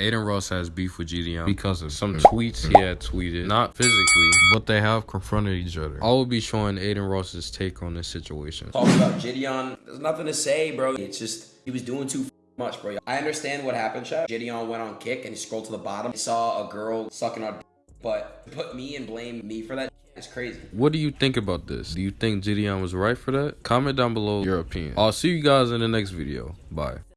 Adin Ross has beef with GDM because of some mm. tweets he had tweeted, not physically, but they have confronted each other. I will be showing Adin Ross's take on this situation. Talk about Gideon. There's nothing to say, bro. It's just he was doing too much, bro. I understand what happened, Chef. Gideon went on kick and he scrolled to the bottom. He saw a girl sucking on, but put me and blame me for that. It's crazy. What do you think about this? Do you think Gideon was right for that? Comment down below your opinion. I'll see you guys in the next video. Bye.